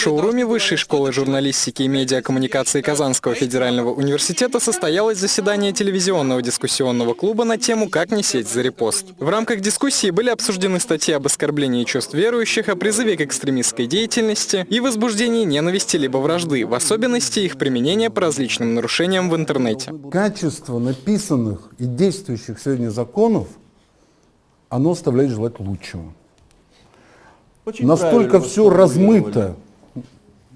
шоуруме Высшей школы журналистики и медиакоммуникации Казанского федерального университета состоялось заседание телевизионного дискуссионного клуба на тему «Как не сеть за репост». В рамках дискуссии были обсуждены статьи об оскорблении чувств верующих, о призыве к экстремистской деятельности и возбуждении ненависти либо вражды, в особенности их применения по различным нарушениям в интернете. Качество написанных и действующих сегодня законов, оно оставляет желать лучшего. Очень настолько все размыто,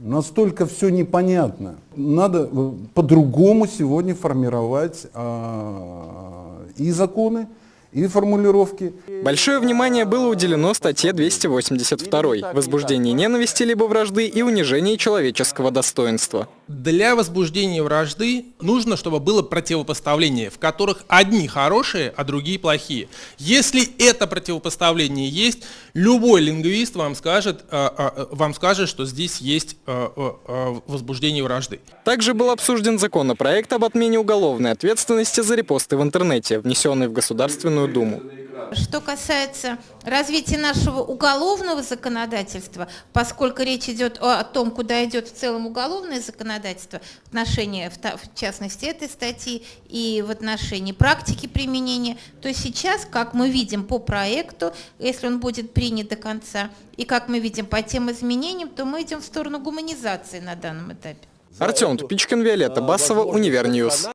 настолько все непонятно. Надо э, по-другому сегодня формировать а, и законы, и формулировки. Большое внимание было уделено статье 282 «Возбуждение ненависти либо вражды и унижение человеческого достоинства». Для возбуждения вражды нужно, чтобы было противопоставление, в которых одни хорошие, а другие плохие. Если это противопоставление есть, любой лингвист вам скажет, э, э, вам скажет что здесь есть э, возбуждение вражды. Также был обсужден законопроект об отмене уголовной ответственности за репосты в интернете, внесенный в Государственную Думу. Что касается развития нашего уголовного законодательства, поскольку речь идет о, том, куда идет в целом уголовное законодательство, в отношении, в частности, этой статьи и в отношении практики применения, то сейчас, как мы видим по проекту, если он будет принят до конца, и как мы видим по тем изменениям, то мы идем в сторону гуманизации на данном этапе. Артем Тупичкин, Виолетта Басова, Univer News.